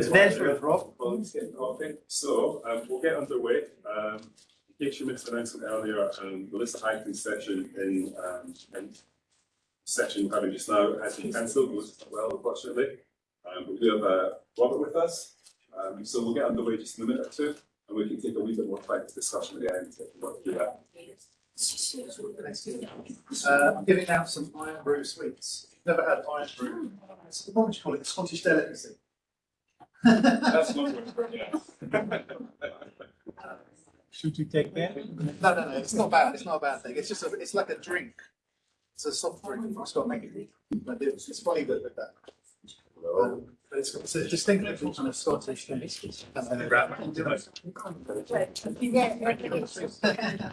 There's Rob. Well, it's getting coffee. So um, we'll get underway. Um, in case you missed the announcement earlier, um, Melissa Hyken's session in, um, in session we're having just now has been cancelled. Melissa's not well, unfortunately. Um, but we do have uh, Robert with us. Um, so we'll get underway just in a minute or two, and we can take a wee bit more time for discussion at the end if we want to do that. Uh, I'm giving out some Irn-Bru sweets. Never had iron brew. What would you call it? Scottish delicacy. That's not what yeah. Should we take that? No, no, no. It's not bad. It's not a bad thing. It's just a, it's like a drink. It's a soft drink. It's got like but it's, it's funny that with that. Um, but it's, it's a distinctive kind of Scottish thing. And then grab You can buy something.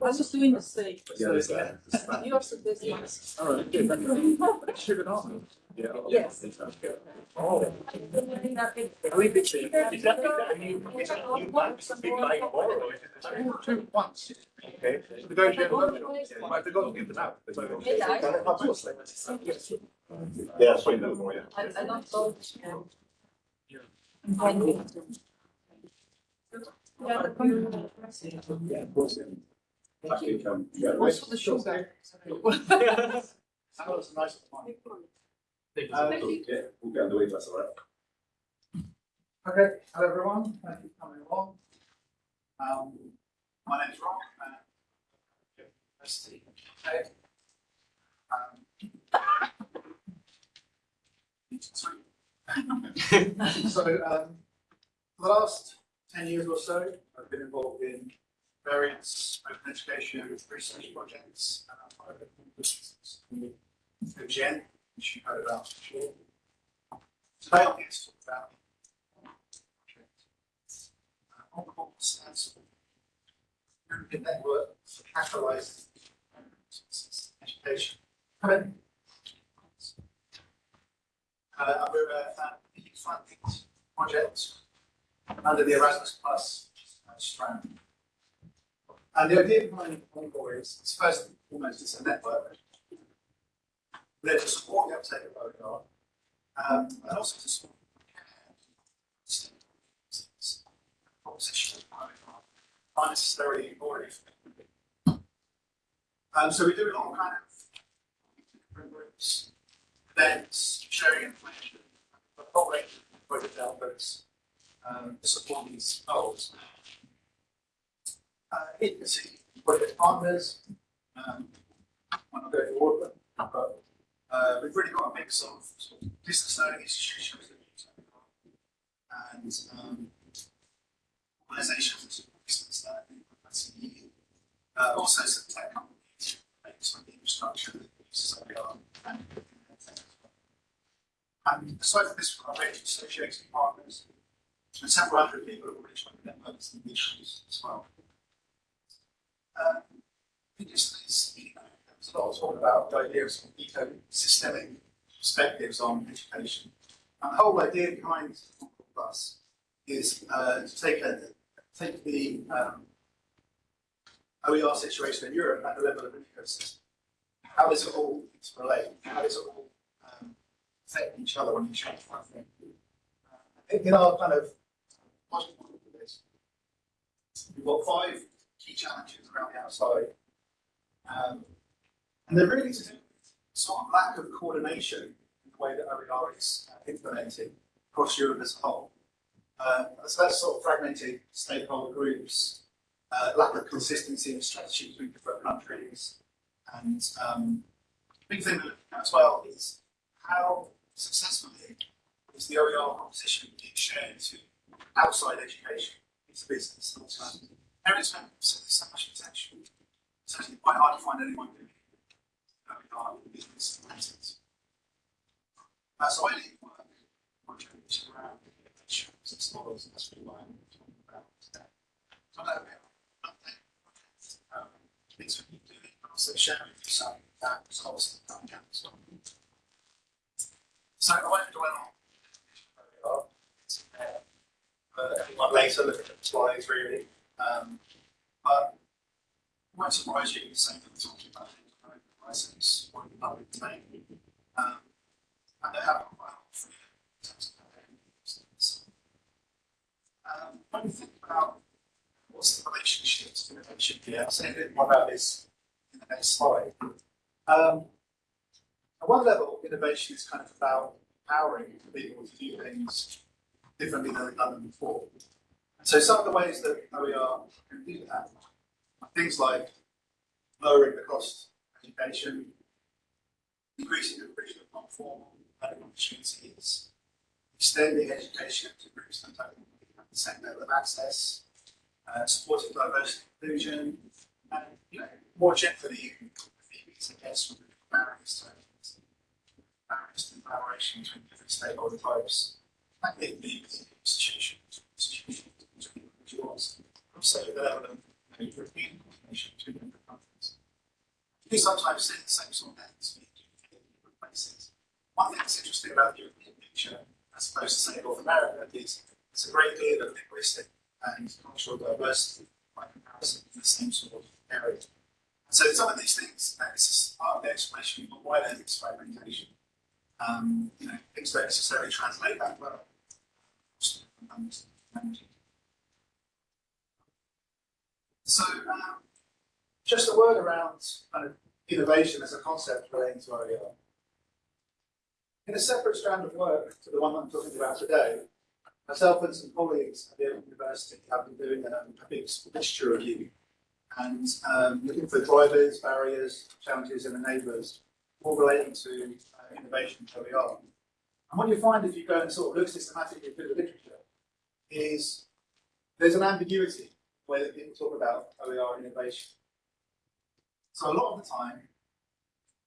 I was just doing the same. Yeah. You. All right, good. Sugar on. Yeah. Yes. Oh. Two once. Okay. So the to give them out. Yeah. I, don't know. Yeah, of course. Um, yeah, nice. Okay, hello everyone, thank you for coming along. Um, my name is Rob. uh, University. Okay. Um, So, um, for the last ten years or so, I've been involved in various open education research projects. and. The Gen, which you heard about before. Today I'm here to talk about Encore stands for European Network for Catalyzing Education. Come Uh, we're a EU funded project under the Erasmus Plus uh, strand. And the idea behind Encore is, it's first and foremost, it's a network. There to support the uptake of OER, um, and also to support proposition not necessarily already. Um, so we do a lot of kind of different groups, events, sharing information, following project developers, um, to support these goals. Uh, agency project partners, um, I'm not going to of them, but uh, we've really got a mix of, sort business learning institutions that. And um, organizations, business learning, Uh, also some tech companies, some the infrastructure that uses OER and aside from this, range of associated partners and several hundred people who are trying to networks and issues as well. Um, I just this, you know, there a lot of talk about the idea of some ecosystemic perspectives on education. And the whole idea behind Plus is uh, to take a take the um, OER situation in Europe at the level of an ecosystem. How does it all relate? How does it all um, each other on each other? I think. Uh, I think in our kind of we've got five key challenges around the outside. Um, and they're really sort of lack of coordination in the way that OER is uh, implemented across Europe as a whole. Uh, so that's sort of fragmented stakeholder groups, uh, lack of consistency in strategy between different countries, and um, big thing as well is how successfully is the OER proposition being shared to outside education, into business. Um, Parents have so there's so much potential. It's actually quite hard to find anyone doing OER in business. Uh, so I lead work projects around insurance and models, and that's really why I'm talking about today. So I know we have an update um, things we keep doing, but also sharing some uh, results come down as well. So I won't dwell on uh, later look at the slides really. Um, but it won't surprise you say that we're talking about enterprise license or the public domain. Um, and they have quite a. Um, when you think about what's the relationship to innovation here, I'll say a bit more about this in the next slide. Um, at one level, innovation is kind of about empowering people to do things differently than they've done them before. And so some of the ways that OER can do that are things like lowering the cost of education, increasing the provision of non-formal learning opportunities, extending education to groups that don't have the same level of access, uh, supporting diversity and inclusion, and you know, more generally, barriers to collaboration between different stakeholder types, be within institutions, institutions, individuals, also the level of European coordination between different countries. You sometimes see the same sort of things in different places. One thing that's interesting about the European picture, as opposed to say North America, is it's a great deal of linguistic and cultural diversity by comparison in the same sort of area. So some of these things, is part of the explanation of why there's experimentation. Um, you know, things don't necessarily translate that well. So, um, just a word around kind of innovation as a concept relating to OER. In a separate strand of work to the one I'm talking about today, myself and some colleagues at the University have been doing a, a big literature review and um, looking for drivers, barriers, challenges and enablers, all relating to innovation and OER. And what you find if you go and sort of look systematically through the literature is there's an ambiguity where people talk about OER innovation. So a lot of the time,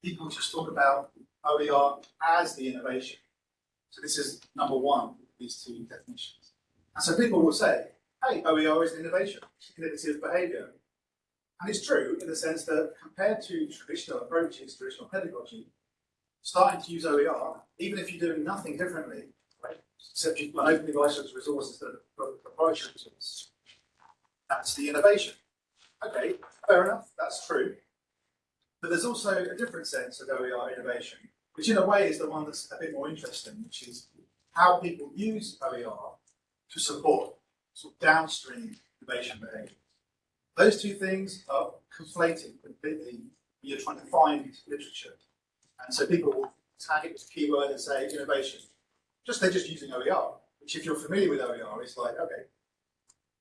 people just talk about OER as the innovation. So this is number one, these two definitions. And so people will say, hey, OER is an innovation, innovative behavior. And it's true in the sense that compared to traditional approaches, traditional pedagogy, starting to use OER, even if you're doing nothing differently, right, except you've got openly licensed resources that are proprietary resources, that's the innovation. Okay, fair enough, that's true. But there's also a different sense of OER innovation, which in a way is the one that's a bit more interesting, which is how people use OER to support sort of downstream innovation behavior. Those two things are conflated completely when you're trying to find literature. And so people will tag it with a keyword and say innovation. Just they're just using OER, which if you're familiar with OER, it's like, okay,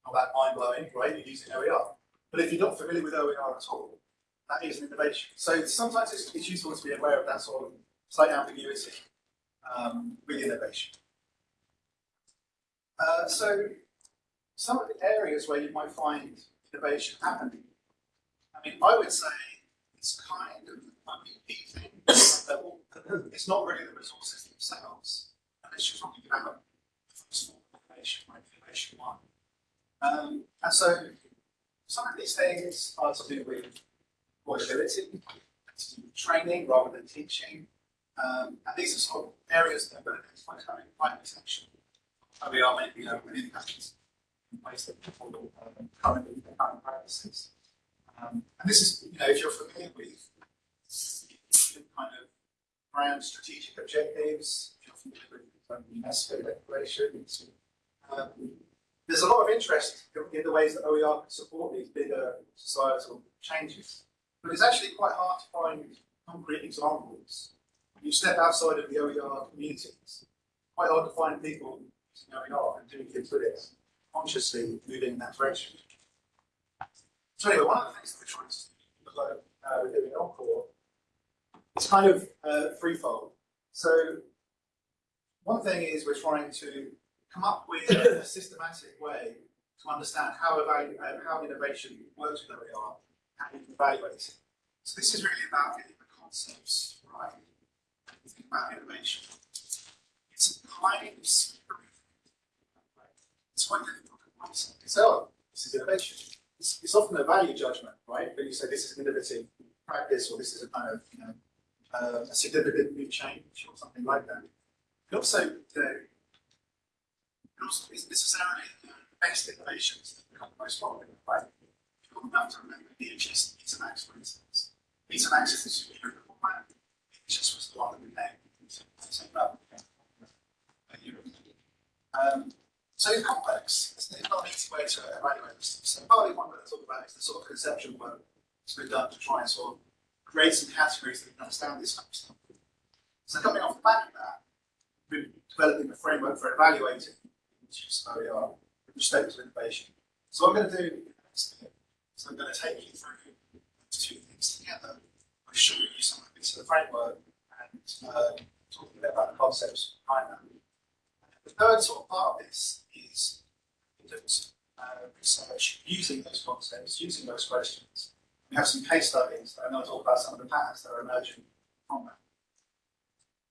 not that mind blowing, right? You're using OER. But if you're not familiar with OER at all, that is an innovation. So sometimes it's, it's useful to be aware of that sort of slight ambiguity um, with innovation. Uh, so some of the areas where you might find innovation happening, I mean, I would say it's kind of I level. It's not really the resources themselves, unless you're talking about like innovation one. Um, and so some of these things are to do with employability, to do with training rather than teaching. Um, and these are sort of areas that are going to identify having quite potential. And we are maybe uh, within countries in ways that people um, currently in current practices. Um, and this is, you know, if you're familiar with kind of brand strategic objectives, with um, there's a lot of interest in the ways that OER can support these bigger societal changes. But it's actually quite hard to find concrete examples. You step outside of the OER communities, quite hard to find people using OER and doing things with it, consciously moving in that direction. So anyway, one of the things that we're trying to do uh, with doing is kind of uh, threefold. So one thing is we're trying to come up with a systematic way to understand how, uh, how innovation works with OER and you evaluate it. So this is really about getting the concepts right. Think about innovation. It's quite difficult to answer. So, this is innovation. It's, it's often a value judgment, right? When you say this is an innovative practice or this is a kind of, you know, uh, a significant new change or something like that. It also, know, it also isn't necessarily the best innovations that become most popular, right? People have to remember VHS Betamax, for instance. Betamax is the superior format. VHS was the one that we named. So it's complex. It's it's not an easy way to evaluate this. So partly one that I talk about is the sort of conceptual work that's been done to try and sort of create some categories that can understand this kind of stuff. So coming off the back of that, we're developing a framework for evaluating we are with respect to innovation. So what I'm going to do is so I'm going to take you through two things together by showing you some of bits of the framework and uh, talking a bit about the concepts behind that. The third sort of part of this is conduct uh, research using those concepts, using those questions. We have some case studies, and I'll talk about some of the patterns that are emerging from that.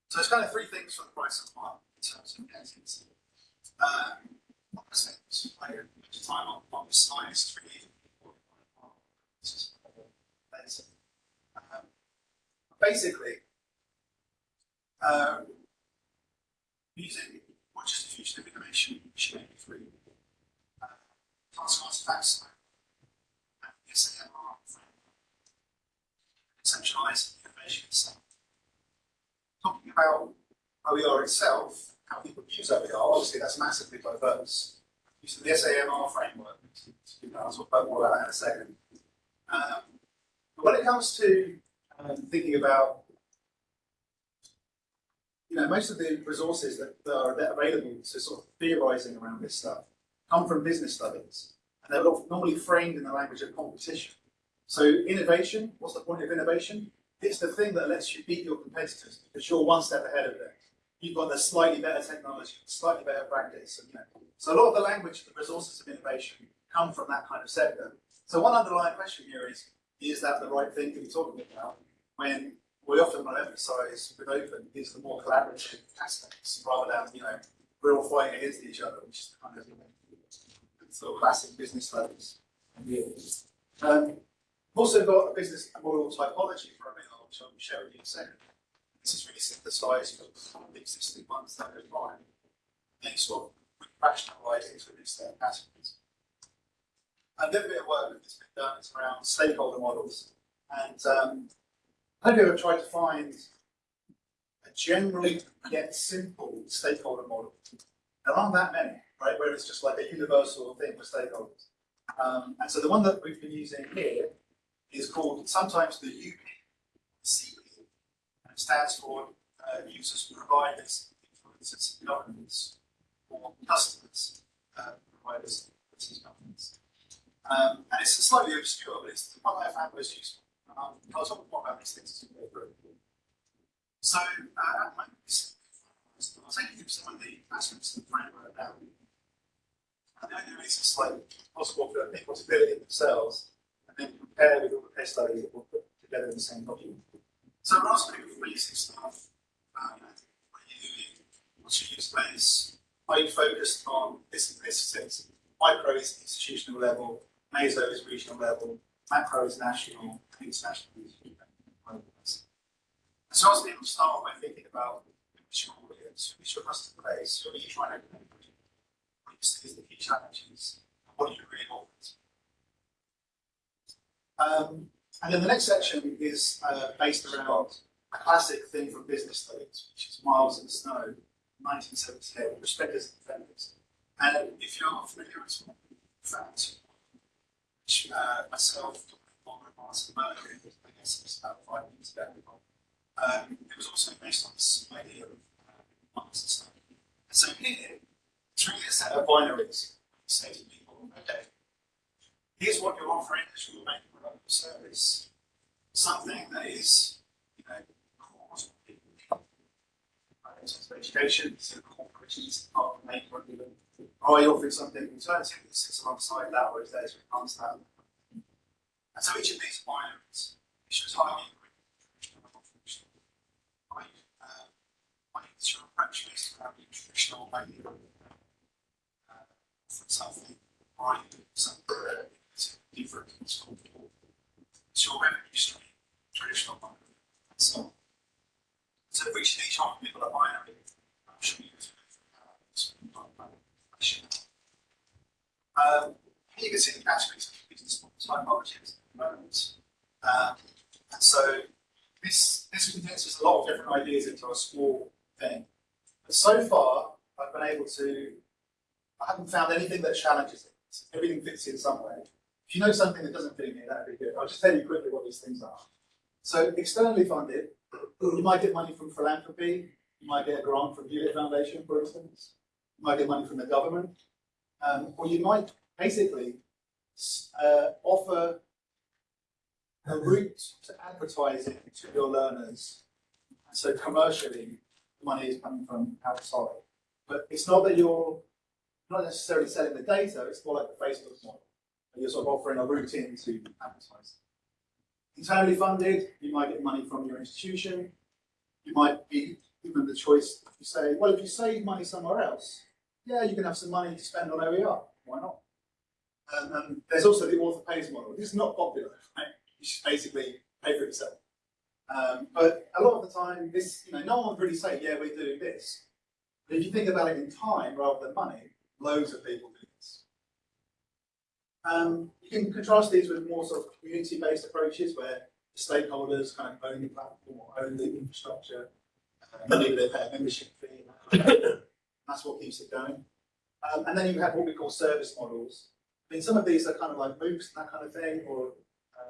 So it's kind of three things for the price of one in terms of cases. Um, what percent? I don't much time on, on the it's really um, basically, um, using what is the future of innovation, should be free. Uh, task artifacts, and SAMR framework, centralized innovation itself. Talking about OER itself, how people use OER, obviously that's massively diverse. Using the SAMR framework, I'll talk about more about that in a second. Um, but when it comes to um, thinking about you know, most of the resources that, that are available to sort of theorizing around this stuff come from business studies, and they're normally framed in the language of competition. So innovation, what's the point of innovation? It's the thing that lets you beat your competitors because you're one step ahead of them. You've got the slightly better technology, slightly better practice. And, you know. So a lot of the language, the resources of innovation come from that kind of sector. So one underlying question here is, is that the right thing to be talking about when we often want to emphasise with open is the more collaborative aspects rather than, you know, we're all fighting against each other, which is kind of you know, sort of classic business studies. Um, we've also got a business model typology for ML, which I'll share with you in a second. This is really synthesised from the existing ones that are fine. And sort of rationalise into these categories. A little bit of work that's been done is around stakeholder models. And um, have you ever tried to find a generally yet simple stakeholder model? There aren't that many, right, where it's just like a universal thing for stakeholders. Um, and so the one that we've been using here is called sometimes the UPCP, and it stands for uh, users, providers, influencers, governments, or customers, uh, providers, influencers, governments. Um, and it's slightly obscure, but it's the one I found most useful. Um, I'll talk more about these things as we go through. So, uh, I'll take you some of the aspects of the framework now. And the idea is it's like possible for people to build it themselves then all the case studies that we'll put together in the same document. So asking people basic stuff. Um, what are you doing? What's your use? Are you focused on this and this sense? Micro is institutional level, meso is regional level, macro is national, international is global. So as people start by thinking about which your audience, which your customer base, who are you trying to connect with? What you see as the key challenges? What do you really want? Um, and then the next section is uh, based around a classic thing from business studies, which is Miles and Snow, 1978, Prospectors and Defenders. And if you're not familiar with that, which uh, myself, Dr. Martin Murphy, I guess it was about five years ago, um, it was also based on this idea of uh, Miles and Snow. And so here, it's really a set of binaries. Say to people, okay, here's what you're offering as your main or service. Something that is, you know, what people. Right, education, so corporations are main product. Are you offering something alternative that sits alongside that or is there to enhance that? And so each of these binaries, uh, it's based around the traditional uh, something, do something different, it's called your revenue stream, traditional one, so. So reaching each one, people I'm sure you um, you can see the categories of business typologies at the moment. Um, and so this, this condenses a lot of different ideas into a small thing. But so far, I've been able to, I haven't found anything that challenges it. Everything fits in some way. If you know something that doesn't fit in here, that'd be good. I'll just tell you quickly what these things are. So externally funded, you might get money from philanthropy, you might get a grant from Hewlett Foundation, for instance. You might get money from the government. Um, or you might basically uh, offer a route to advertising to your learners. So commercially, money is coming from outside. But it's not that you're not necessarily selling the data, it's more like the Facebook model. You're sort of offering a route in to advertise. Internally funded, you might get money from your institution. You might be given the choice to say, well, if you save money somewhere else, yeah, you can have some money to spend on OER. Why not? Um, and there's also the author pays model. This is not popular, right? You should basically pay for yourself. Um, but a lot of the time, this, you know, no one would really say, yeah, we're doing this. But if you think about it in time rather than money, loads of people do. Um, you can contrast these with more sort of community-based approaches where the stakeholders kind of own the platform or own the infrastructure, uh, maybe they pay a membership fee. That's what keeps it going. Um, and then you have what we call service models. I mean, some of these are kind of like MOOCs and that kind of thing, or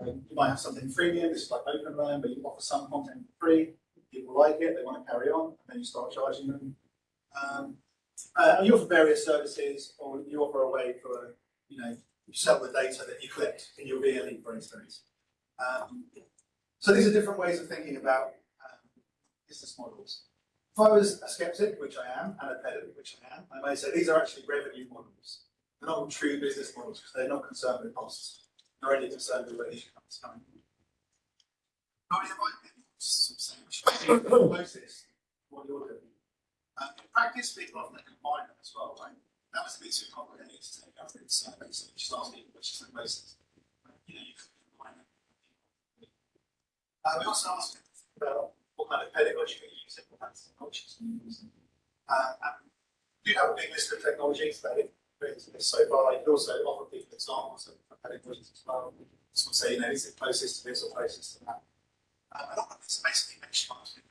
um, you might have something freemium, this is like OpenLearn, but you offer some content for free. People like it, they want to carry on, and then you start charging them. Um, uh, and you offer various services, or you offer a way for, you know, sell the data that you collect in your VLE, for instance. Um, so these are different ways of thinking about um, business models. If I was a skeptic, which I am, and a pedant, which I am, I may say these are actually revenue models. They're not true business models because they're not concerned with costs. They're only concerned with where the income is coming from. What you're doing. Um, in practice, people often combine them as well, right? That was a bit too complicated to take in survey, so just people which is the. You know, you combine them. Uh, we also asked about what kind of pedagogy you're using, what kind of technologies you're using. Uh, and we do have a big list of technologies that so far. You can also offer people examples of pedagogies as well. So say, you know, is it closest to this or closest to that? Um, a lot of this basically benchmarks with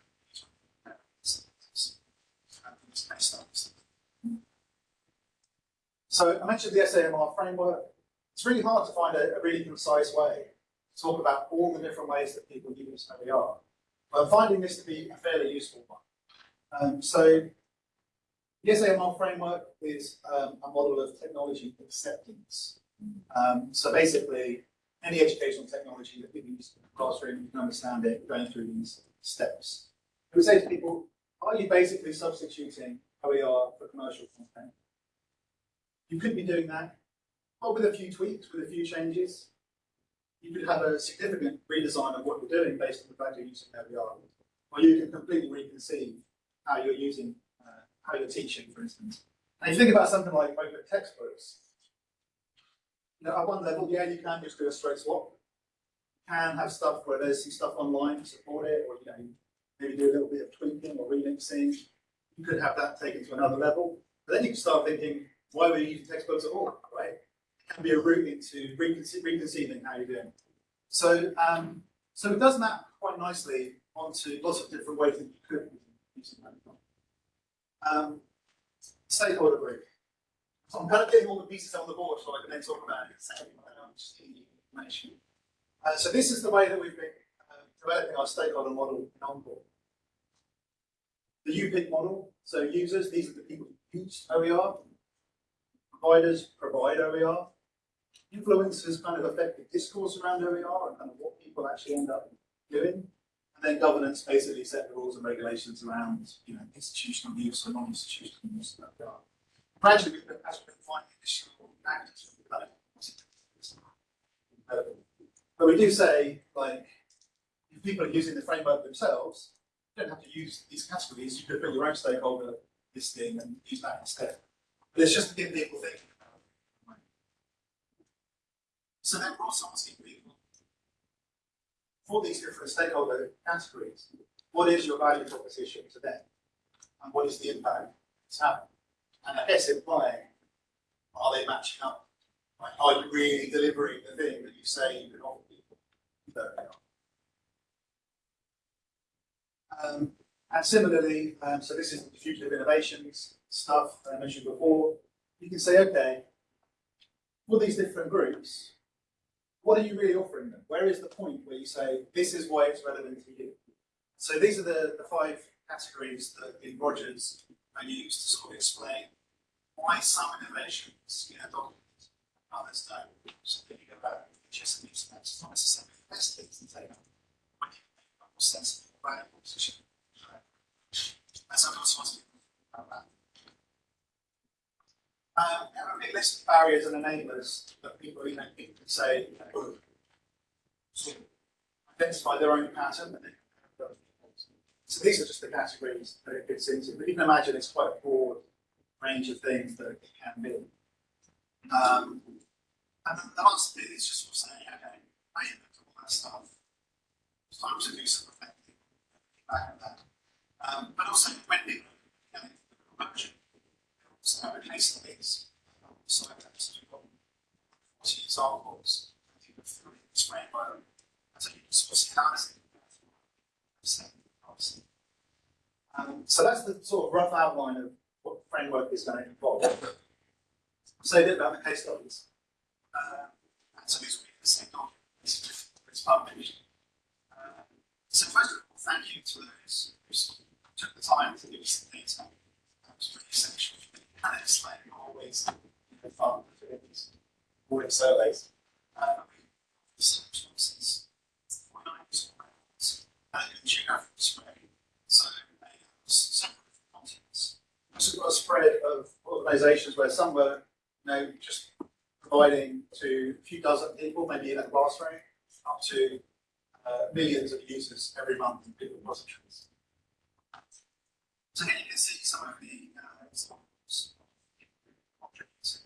so I mentioned the SAMR framework. It's really hard to find a, a really concise way to talk about all the different ways that people use OER. But I'm finding this to be a fairly useful one. Um, so the SAMR framework is um, a model of technology acceptance. Um, so basically, any educational technology that people use in the classroom, you can understand it going through these steps. We say to people, are you basically substituting OER for commercial content? You could be doing that, but with a few tweaks, with a few changes. You could have a significant redesign of what you're doing based on the fact you're using OER. Or you can completely reconceive how you're using, uh, how you're teaching, for instance. And you think about something like open textbooks, you know, at one level, yeah, you can just do a straight swap. You can have stuff where there's some stuff online to support it, or you know, maybe do a little bit of tweaking or remixing. You could have that taken to another level. But then you can start thinking, why were you using textbooks at all, right? It can be a route into reconce reconceiving how you're doing. So, um, so it does map quite nicely onto lots of different ways that you could use that. Um, stakeholder group. So I'm kind of getting all the pieces on the board so I can then talk about it. Uh, so this is the way that we've been uh, developing our stakeholder model in Encore. The UPIC model, so users, these are the people who use OER. Providers provide OER. Influencers kind of affect the discourse around OER and kind of what people actually end up doing. And then governance basically set the rules and regulations around, you know, institutional use or non-institutional use of OER. Gradually, we've been, finding additional actors. But we do say, like, if people are using the framework themselves, you don't have to use these categories, you could build your own stakeholder listing and use that instead. But it's just give people thinking about it. So then also asking people, for these different stakeholder categories, what is your value proposition to them? And what is the impact it's having? And I guess implying, are they matching up? Like, are you really delivering the thing that you say you can offer people? Um, and similarly, um, so this is the diffusion of innovations stuff that I mentioned before. You can say, okay, for these different groups, what are you really offering them? Where is the point where you say, this is why it's relevant to you? So these are the, the five categories that in Rogers are used to sort of explain why some innovations get adopted, others don't. So thinking about just and use that's not necessarily the best things to take on. You a more sensible, valuable position. And so I also want to about that. Um, we have a big list of barriers and enablers that people, you know, can say, sort of identify their own pattern so these are just the categories that it fits into, but you can imagine it's quite a broad range of things that it can be. Um, and the last bit is just sort of saying, okay, I at all that stuff. It's time to do some effective back at that. Um, but also when people you know, so have a case studies, so that's we've got 40 examples, I think of three in this framework, and so you um, so that's the sort of rough outline of what the framework is going to involve. Say a bit about the case studies. Uh, and so these will be the same documents it's published. So first of all, thank you to those who took the time to give us the data. That was pretty essential. It's like always you know, get these boarding surveys. Uh, some responses, 49 responses, and a geographical spread. So they have several different continents. Also got a spread of organisations where some were, you know, just providing to a few dozen people, maybe in a classroom, up to uh, millions of users every month in Google repositories. So here you can see some of the uh, examples of objects.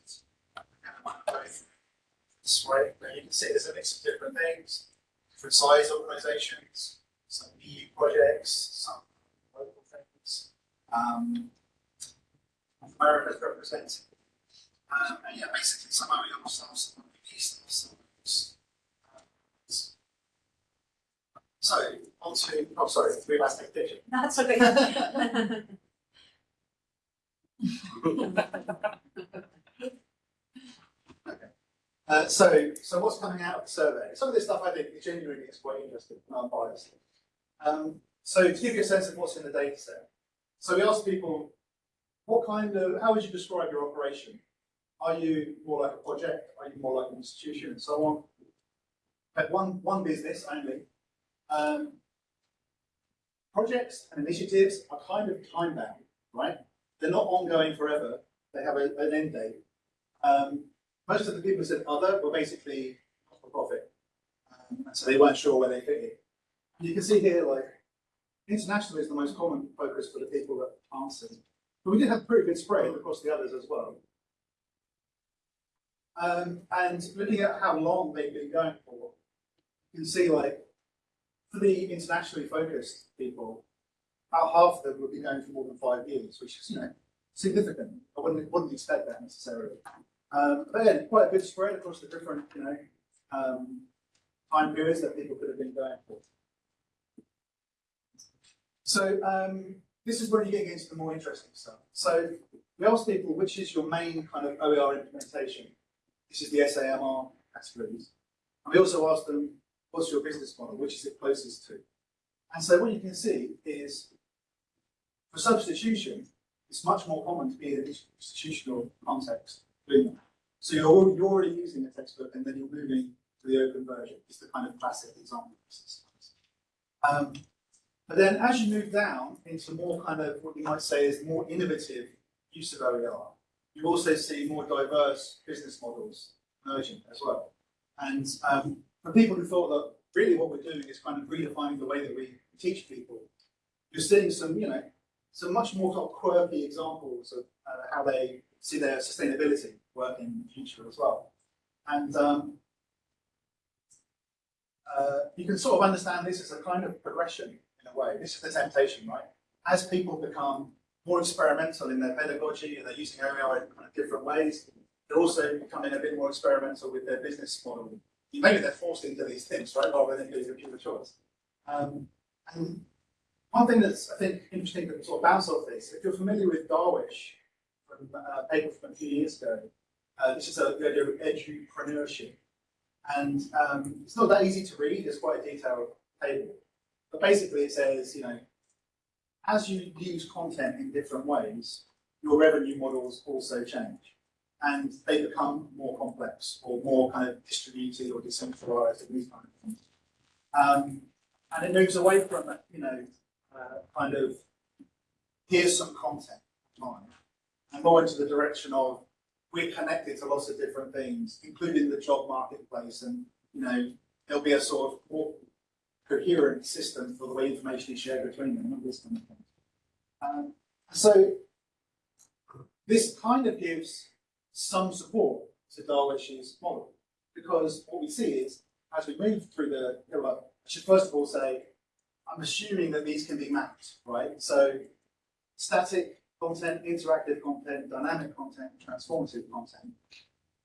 And I might go through this way, where you can see there's a mix of different things, different size organisations, some EU projects, some local things. Um, America's represented. Um, and yeah, basically some of your stuff, some key stuff, some those. uh, So, on to, oh, sorry, three last picture. That's okay. Uh, so, so what's coming out of the survey? Some of this stuff I think is genuinely is quite interesting and unbiased. Um, so to give you a sense of what's in the data set. So we asked people, what kind of, how would you describe your operation? Are you more like a project? Are you more like an institution and so on? Had one, one business only. Um, projects and initiatives are kind of time bound, right? They're not ongoing forever. They have a, an end date. Um, most of the people who said other were basically for profit. Um, and so they weren't sure where they fit in. You can see here, like, international is the most common focus for the people that answered. But we did have pretty good spread across the others as well. Um, and looking at how long they've been going for, you can see, like, for the internationally focused people, about half of them would be going for more than five years, which is, you know, significant. I wouldn't, wouldn't expect that necessarily. Um, but again, quite a good spread across the different, you know, um, time periods that people could have been going for. So um, this is where you get into the more interesting stuff. So we asked people, which is your main kind of OER implementation? This is the SAMR categories. And we also asked them, what's your business model? Which is it closest to? And so what you can see is, for substitution, it's much more common to be in an institutional context So you're already, you're already using a textbook and then you're moving to the open version. It's the kind of classic example. Um, but then as you move down into more kind of what you might say is more innovative use of OER, you also see more diverse business models emerging as well. And um, for people who thought that really what we're doing is kind of redefining the way that we teach people, you're seeing some, you know, some much more sort of quirky examples of uh, how they see their sustainability working in the future as well. And um, uh, you can sort of understand this as a kind of progression in a way. This is the temptation, right? As people become more experimental in their pedagogy and they're using OER in kind of different ways, they're also becoming a bit more experimental with their business model. Maybe they're forced into these things, right, rather than doing a pure choice. Um, and one thing that's, I think, interesting to sort of bounce off this, if you're familiar with Darwish, from uh, a paper from a few years ago, uh, this is a, the idea of edupreneurship. And um, it's not that easy to read, it's quite a detailed table. But basically it says, you know, as you use content in different ways, your revenue models also change. And they become more complex or more kind of distributed or decentralized and these kind of things. Um, and it moves away from, you know, uh, kind of here's some content and more into the direction of we're connected to lots of different things, including the job marketplace, and you know there'll be a sort of more coherent system for the way information is shared between them, this kind of thing. Um, so this kind of gives some support to Darwish's model, because what we see is as we move through the, you I should first of all say I'm assuming that these can be mapped, right? So static content, interactive content, dynamic content, transformative content.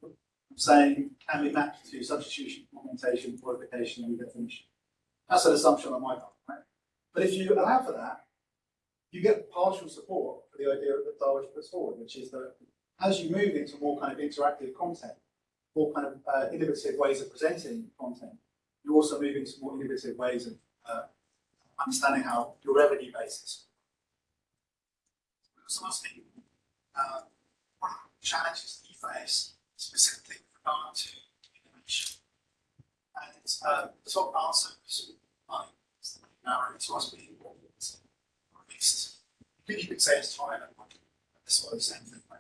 I'm saying can be mapped to substitution, augmentation, modification, and redefinition. That's an assumption on my part, right? But if you allow for that, you get partial support for the idea that Darwish puts forward, which is that as you move into more kind of interactive content, more kind of uh, innovative ways of presenting content, you're also move into more innovative ways of uh, understanding how your revenue base is. So asking, uh, what are challenges that you face specifically with regard to innovation? And uh, the top answer is I narrow to us being or at least you could say it's time like this sort of same thing. Right?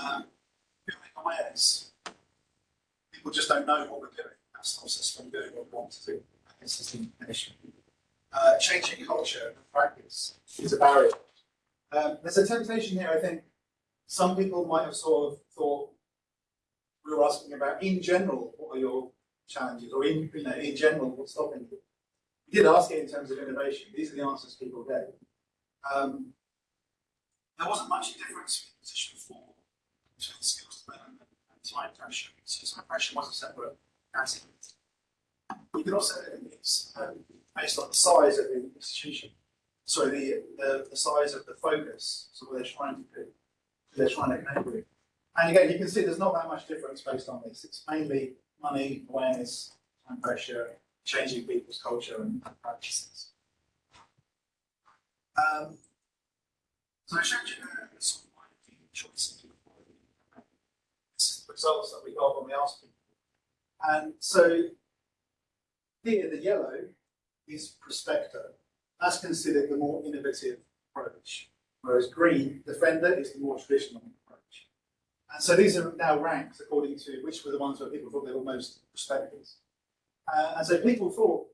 Um. People just don't know what we're doing. That stops us from doing what we want to do. I guess that's the issue uh, changing culture and practice is a barrier. Um, there's a temptation here, I think. Some people might have sort of thought we were asking about, in general, what are your challenges, or in you know, in general, what's stopping you? We did ask it in terms of innovation. These are the answers people gave. Um, there wasn't much difference in position four between skills development and time pressure. So time pressure was a separate category. You can also. Um, based on the size of the institution. Sorry, the, the, the size of the focus, so what they're trying to do, they're trying to connect with. And again, you can see there's not that much difference based on this. It's mainly money, awareness, time pressure, changing people's culture and practices. Um, so I showed you sort of choices. This is the results that we got when we asked people. And so here, the yellow is Prospector. That's considered the more innovative approach, whereas green, Defender, is the more traditional approach. And so these are now ranked according to which were the ones where people thought they were most prospective. Uh, and so people thought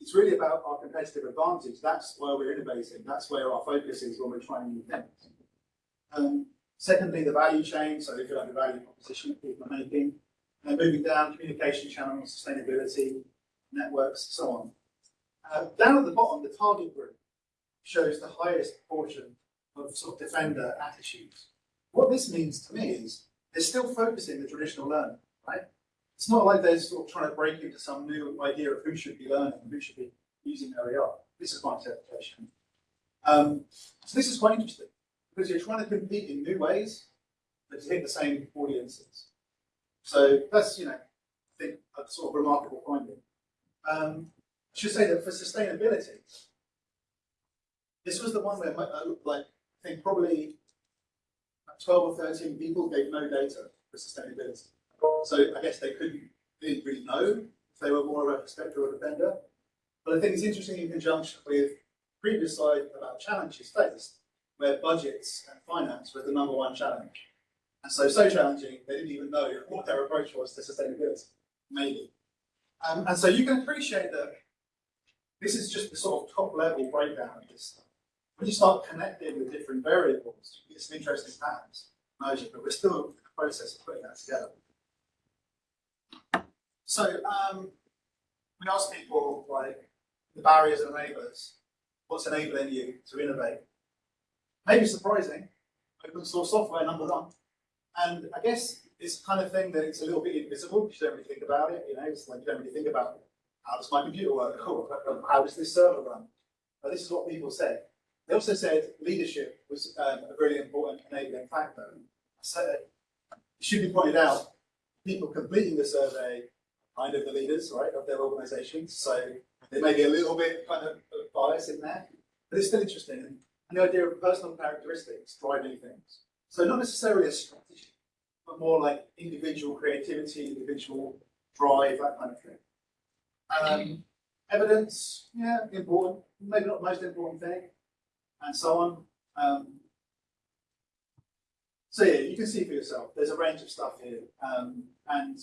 it's really about our competitive advantage. That's where we're innovating. That's where our focus is when we're trying new things. Um, secondly, the value chain. So if you like the value proposition that people are making. And moving down, communication channels, sustainability, networks, so on. Uh, down at the bottom, the target group shows the highest proportion of sort of defender attitudes. What this means to me is they're still focusing the traditional learning, right? It's not like they're sort of trying to break into some new idea of who should be learning and who should be using OER. This is my interpretation. Um, so this is quite interesting because you're trying to compete in new ways, but to hit the same audiences. So that's, you know, I think a sort of remarkable finding. Um, I should say that for sustainability, this was the one where, uh, like, I think probably 12 or 13 people gave no data for sustainability. So I guess they couldn't they didn't really know if they were more of a prospector or a defender. But I think it's interesting in conjunction with previous slide about challenges faced, where budgets and finance were the number one challenge. And so, so challenging, they didn't even know what their approach was to sustainability, maybe. Um, and so you can appreciate that This is just the sort of top level breakdown of this stuff. When you start connecting the different variables, you get some interesting patterns emerging, but we're still in the process of putting that together. So um, we ask people like the barriers and enablers, what's enabling you to innovate? Maybe surprising, open source software number one. And I guess it's the kind of thing that it's a little bit invisible because you don't really think about it. You know, it's like you don't really think about how does my computer work? How does this server run? But this is what people said. They also said leadership was um, a really important enabling factor. So it should be pointed out, people completing the survey kind of the leaders, right, of their organizations. So there may be a little bit kind of bias in there, but it's still interesting. And the idea of personal characteristics driving things. So not necessarily a strategy, but more like individual creativity, individual drive, that kind of thing. Um, evidence, yeah, important, maybe not the most important thing, and so on. Um, so yeah, you can see for yourself, there's a range of stuff here. Um, and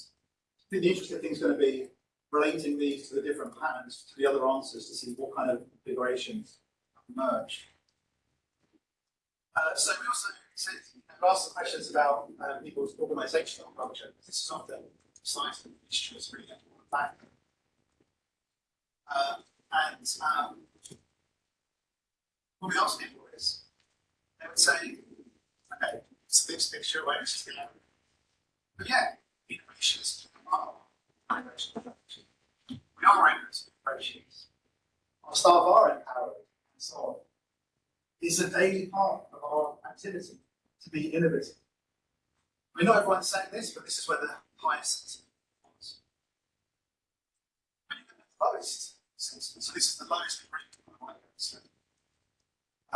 the interesting thing is going to be relating these to the different patterns, to the other answers, to see what kind of configurations emerge. Uh, so we also I've asked some questions about uh, people's organizational culture. This is often science history is really important factor. Uh, and um, what we ask people is, they would say, okay, it's mixed picture? It's just the average. But yeah, innovation is oh, innovation. We are able to approaches. Our staff are empowered and so on. It's a daily part of our activity to be innovative. I mean, not everyone's saying this, but this is where the highest was. When you the lowest sentiment, so this is the lowest. So,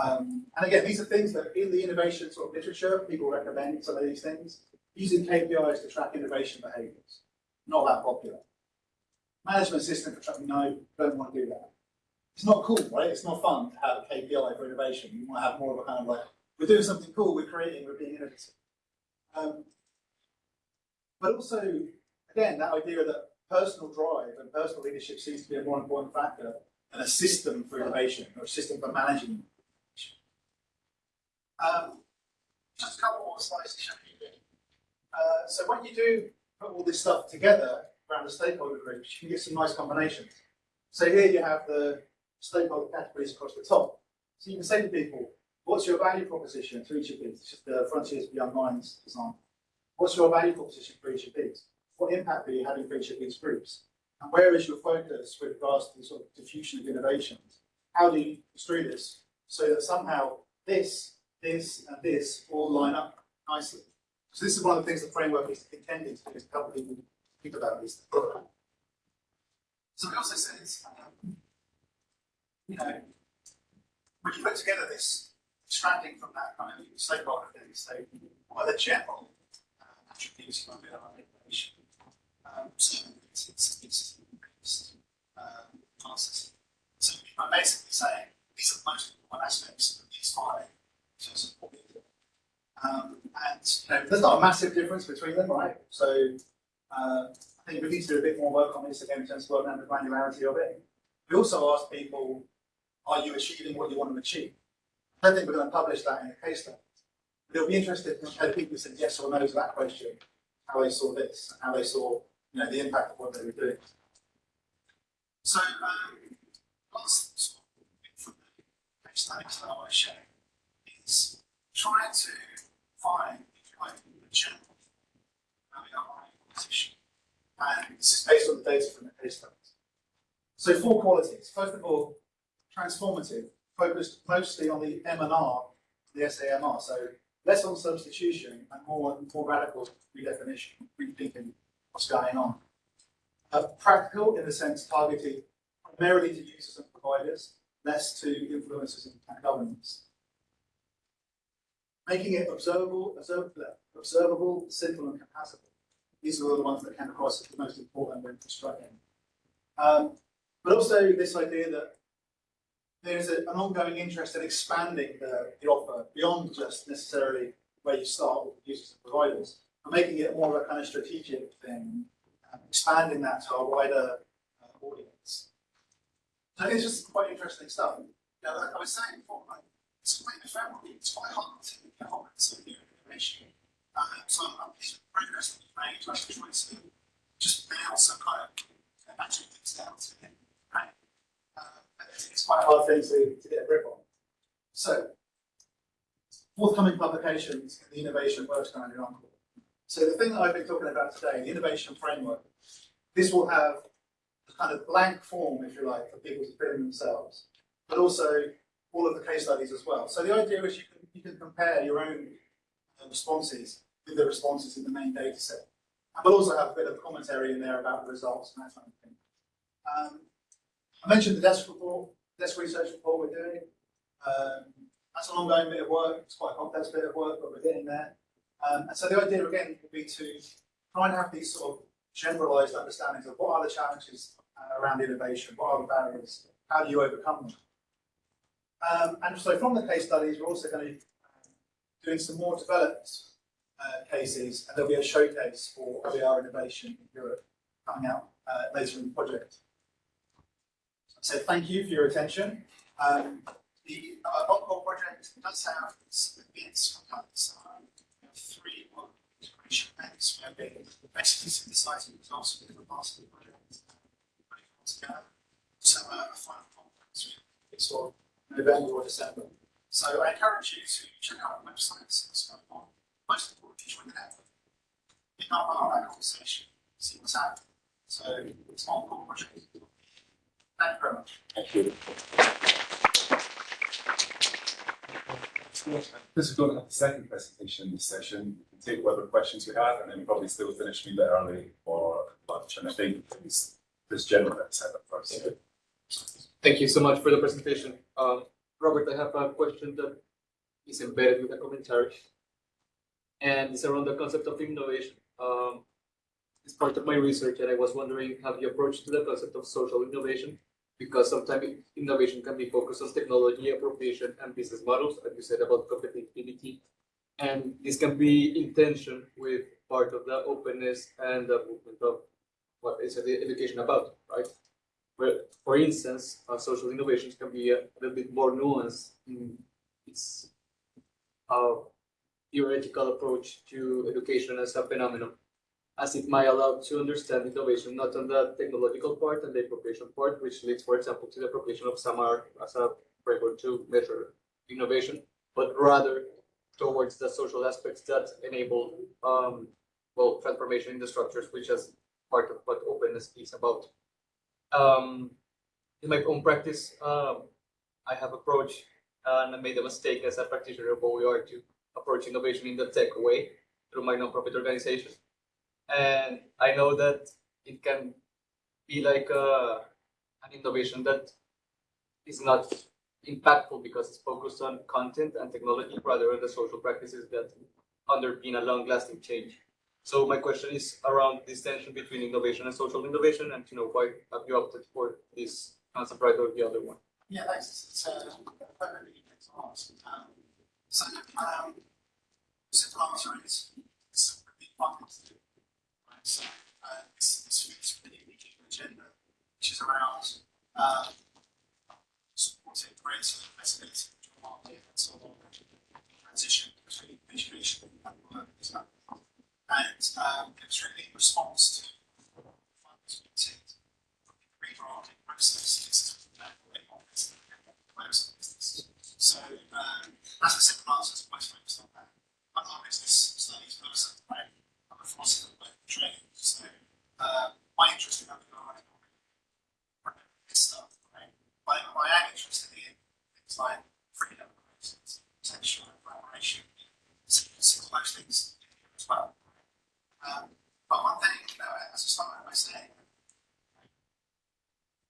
um, and again, these are things that in the innovation sort of literature, people recommend some of these things. Using KPIs to track innovation behaviors, not that popular. Management system for tracking, no, don't want to do that. It's not cool, right? It's not fun to have a KPI for innovation. You want to have more of a kind of like, we're doing something cool, we're creating, we're being innovative. Um, but also, again, that idea that personal drive and personal leadership seems to be a more important factor than a system for innovation or a system for managing. Um, just a couple more slides to show you. Uh, so when you do put all this stuff together around the stakeholder groups, you can get some nice combinations. So here you have the stakeholder categories across the top. So you can say to people, what's your value proposition to each of these? The Frontiers Beyond Minds example. What's your value proposition for each of these? What impact are you having for these groups? And where is your focus with regards to the sort of diffusion of innovations? How do you construe this so that somehow this, this, and this all line up nicely? So this is one of the things the framework is intended to do, is help people think about these. So we also um, you know, when you put together this, extracting from that kind of stakeholder thing, so are the general attributes of our innovation? Um, so it's, it's, it's, it's um. So I'm basically saying these are the most important aspects of these five in terms of what we do. Um, and you know, there's not a massive difference between them, right? So uh, I think we need to do a bit more work on this again in terms of working out the granularity of it. We also asked people, are you achieving what you want to achieve? I don't think we're going to publish that in the case study. But it'll be interesting to compare people who said yes or no to that question, how they saw this, how they saw you know, the impact of what they were doing. So, um, last sort of from the case studies that I want to share is trying to find, if you like, the general where we are in position. And this is based on the data from the case studies. So four qualities. First of all, transformative, focused mostly on the M&R, the SAMR. So less on substitution and more, more radical redefinition, rethinking what's going on. Uh, practical in the sense targeted primarily to users and providers, less to influencers and governments. Making it observable, observable, observable, simple and compatible. These are the ones that came across as the most important when constructing. Um, but also this idea that there's a, an ongoing interest in expanding the, the offer beyond just necessarily where you start with users and providers, making it more of a kind of strategic thing, um, expanding that to a wider uh, audience. So it's just quite interesting stuff. Know, like I was saying before, like, it's quite ephemeral, it's quite hard to get on with some new information. Uh, so I'm, pleased with progress that we've made, try to just nail some kind of magic things down to it, right? Uh, it's, quite a hard thing to, to get a grip on. So, forthcoming publications in the innovation works down in. So the thing that I've been talking about today, the innovation framework, this will have a kind of blank form, if you like, for people to fill in themselves, but also all of the case studies as well. So the idea is you can, you can compare your own uh, responses with the responses in the main data set. And we'll also have a bit of commentary in there about the results and that kind of thing. Um, I mentioned the desk report, desk research report we're doing. Um, that's an ongoing bit of work. It's quite a complex bit of work, but we're getting there. Um, and so the idea again would be to try and have these sort of generalized understandings of what are the challenges uh, around innovation, what are the barriers, how do you overcome them. Um, and so from the case studies, we're also going to be um, doing some more developed uh, cases, and there'll be a showcase for OER innovation in Europe coming out uh, later in the project. So thank you for your attention. Um, the uh, project does have some bits from companies. Uh, we have three one integration we basically synthesizing results from different parts of the project. putting it all together. So uh, a final conference it's for November or December. So I encourage you to check out the website, see what's going on. Most importantly, join the network. Pick up that conversation, see what's happening. So it's an Opcol project. Thank you very much. Thank you. This is going to have the second presentation in this session. We can take whatever questions we have and then probably still finish a bit early for lunch. And I think this, this said that first. Thank you so much for the presentation. Um, Robert, I have a question that is embedded with a commentary. And it's around the concept of innovation. Um, it's part of my research and I was wondering, have you approached the concept of social innovation? Because sometimes innovation can be focused on technology appropriation and business models, as you said about competitivity. And this can be in tension with part of the openness and the movement of what is the education about, right? Where, for instance, uh, social innovations can be a little bit more nuanced in its uh, theoretical approach to education as a phenomenon, as it might allow to understand innovation not on the technological part and the appropriation part, which leads, for example, to the appropriation of SAMR as a framework to measure innovation, but rather towards the social aspects that enable, um, well, transformation in the structures, which is part of what openness is about um, in my own practice, um, I have approached and I made a mistake as a practitioner of OER to approach innovation in the tech way through my nonprofit organization. And I know that it can be like a, an innovation that is not impactful because it's focused on content and technology rather than the social practices that underpin a long-lasting change. So my question is around this tension between innovation and social innovation, and you know why have you opted for this concept right or the other one? Yeah, thanks. It's, uh, very good. Um, so, um, it's a big? So, uh, this, this immediate agenda, which is around uh, supporting greater flexibility in the market and so on, transition between education and work. is that- And um, it was really in response to funders meeting redrafting processes more business. So um, that's a simple answer to most focused on that. I'm a business studies person? I'm a philosopher training. So uh, my interest in this stuff, right? But I am interested in things like freedom, potential collaboration, simple, things as well. Um, but one thing, you know, as I started by saying,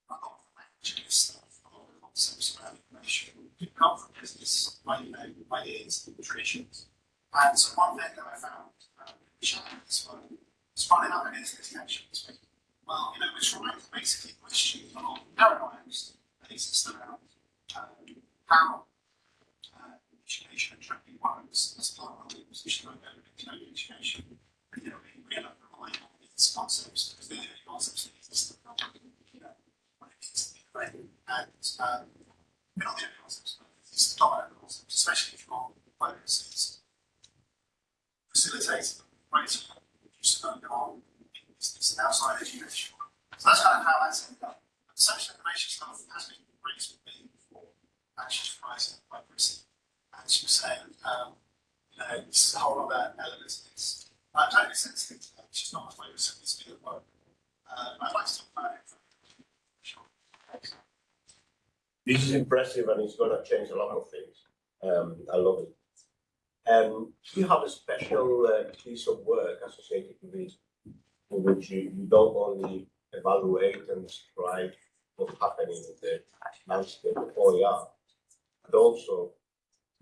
a lot of the stuff, a lot of the concepts around information come from business, like, you know, ideas, traditions. And so one thing that I found um, challenging this one is finding out against these connections. To basically question a lot of paradigms that exist around um, how uh, education and training works as part of the position of education. And, you know, we really rely on these concepts because they're the concepts that exist around, you know, what it means to be great. And concepts. Um, they're not the only concepts, but it's the dominant concept, especially if your focus is facilitating greater use of alcohol in business and outside education. So that's kind of how that's ended up. The social information stuff has been raised with me before, actually rising by Chrissy. And she was saying, um, you know, this is a whole other element of this. I'm totally sensitive to that, it's just not my focus, it's been at work. Uh, I'd like to talk about it. Sure. This is impressive and it's gonna change a lot of things. Um, I love it. Um, you have a special uh, piece of work associated with this, in which you, you don't only evaluate and describe what's happening in the landscape of OER, but also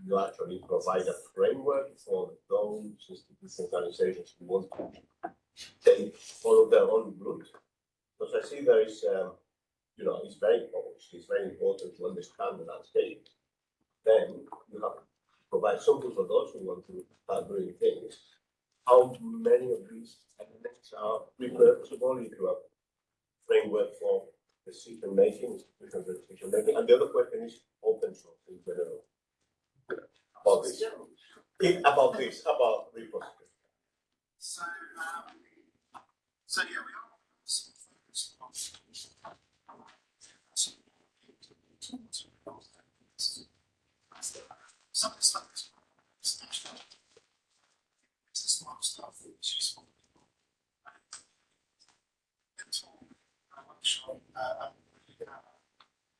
you actually provide a framework for those institutions, organizations who want to take, follow their own route. Because I see there is, um, you know, it's very, obviously, it's very important to understand the landscape. Then you have to provide something for those who want to start doing things. How many of these elements are repurposable into a framework for decision making, decision making? And the other question is open source in general. About this, In- about this, about repository. So, um, so yeah, we are sort of focused on. Some stuff is essential. It's smart stuff all, I'm sure, uh, you can have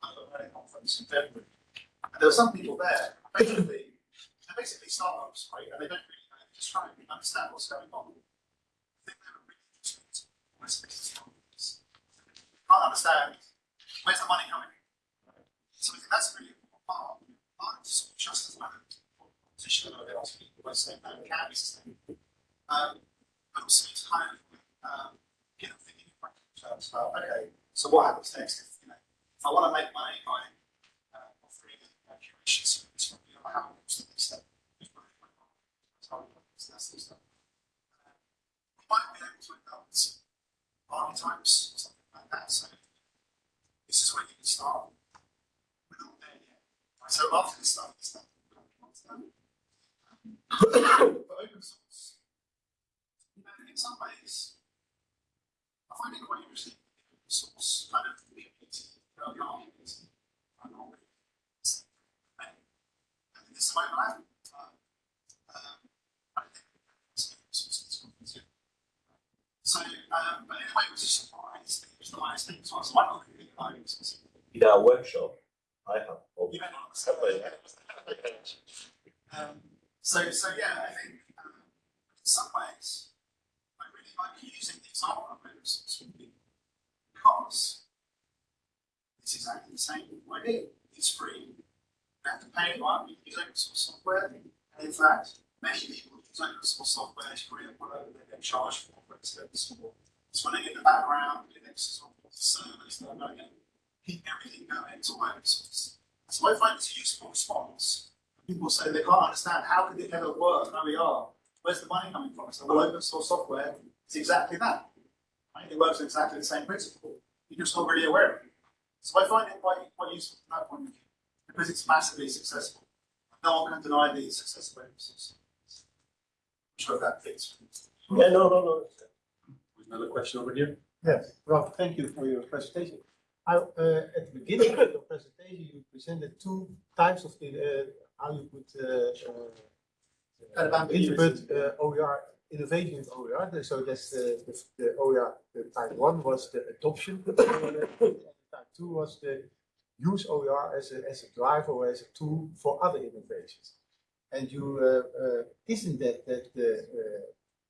a, conference in February. And there were some people there, basically, they're basically startups, right, and they don't really know, they're just trying to understand what's going on. I think they were really from this. Can't understand, where's the money coming? So I think that's really important part, of sort of just as well, position that asking people by saying that can be sustainable. Um, but also to kind of, um, get them thinking in terms about, okay, so what happens next if, you know, if I wanna make money by, uh, offering a curation service from, you know, how, what's the next step? So, that's the stuff. Uh, We might be able to adopt archetypes or something like that, so this is where you can start. So after this stuff. But open source, you in some ways, I find it quite interesting, the open source kind of is, I'm not really, I think this is my life. I. So, um, but anyway, it was a surprise, it was the highest thing, so I was oh, really, like, it's- it's- In our workshop, I have. you but- Um, so, so yeah, I think, um, in some ways, I really like using the example of open source because it's exactly the same idea. It's free. You have to pay one, you can use open source software. And in fact, many people use open source software to create whatever they get charged for, for it's running in the background, Linux is on the servers, they're and keep everything going, it's all open source. So I find it's a useful response. People say they can't understand how could it ever work, OER, where's the money coming from? So well, open source software is exactly that. Right? It works exactly the same principle. You're just not really aware of it. So I find it quite, quite useful from that point of view, because it's massively successful. No one can deny the success of open source. I'm sure that fits. Yeah, no, no, no. Another question over here? Yes, Rob, thank you for your presentation. I, uh, at the beginning of your presentation, you presented two types of the, uh, how you could, uh, uh, interpret, uh, OER, innovation in OER. So that's the, the, the OER, the type one was the adoption. Type two was the use OER as a, as a driver or as a tool for other innovations. And you, uh, uh, isn't that, that the, uh,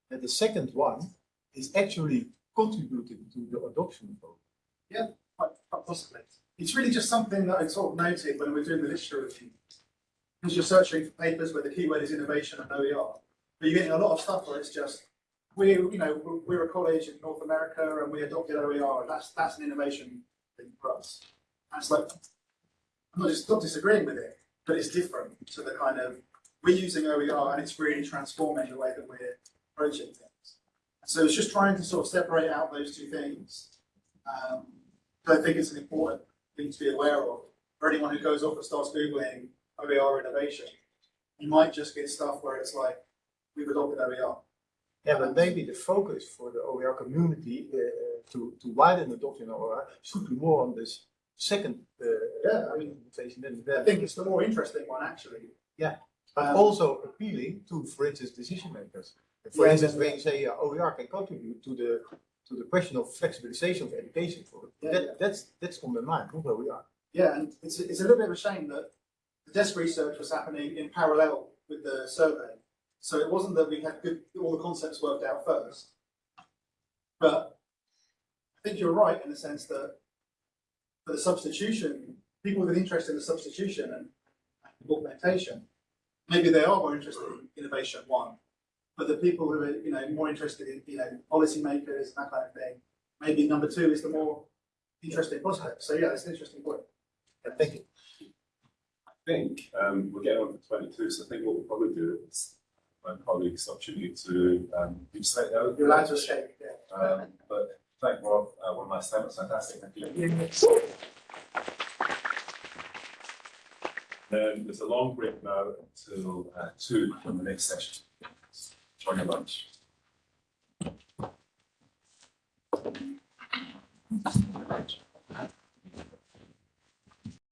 that the second one is actually contributing to the adoption of OER? Quite, quite possibly. It's really just something that I sort of noted when we're doing the literature review. Because you're searching for papers where the keyword is innovation and OER. But you're getting a lot of stuff where it's just, we, you know, we're- a college in North America and we adopted OER, and that's, that's an innovation thing for us. And it's like, I'm not just not disagreeing with it, but it's different to the kind of, we're using OER and it's really transforming the way that we're approaching things. So it's just trying to sort of separate out those two things. Um, but I think it's an important thing to be aware of for anyone who goes off and starts Googling OER innovation, you might just get stuff where it's like, we've adopted OER. Yeah, but maybe the focus for the OER community uh, to, to widen the adoption of OER should be more on this second uh, Yeah, I mean, I think it's the more interesting one, actually. Yeah, but Um, also appealing to, for instance, decision makers. For Yeah, instance, when you say uh, OER can contribute to the the question of flexibilization of education, for Yeah, that, yeah. that's that's on the mind where we are. Yeah, and it's, it's a little bit of a shame that the desk research was happening in parallel with the survey. So it wasn't that we had good, all the concepts worked out first. But I think you're right in the sense that for the substitution, people with an interest in the substitution and augmentation, maybe they are more interested in innovation one. But the people who are, you know, more interested in, you know, policymakers and that kind of thing, maybe number two is the more interesting prospect. So yeah, it's an interesting point. Yeah, thank you. I think um, we're getting on to twenty-two, so I think what we'll probably do is my colleagues opportunity to um, you say that. You're allowed to escape, yeah. Um, but thank Rob, uh, one last time, it's fantastic, thank you. Then there's a long break now until uh, two on the next session. Jogue abaixo.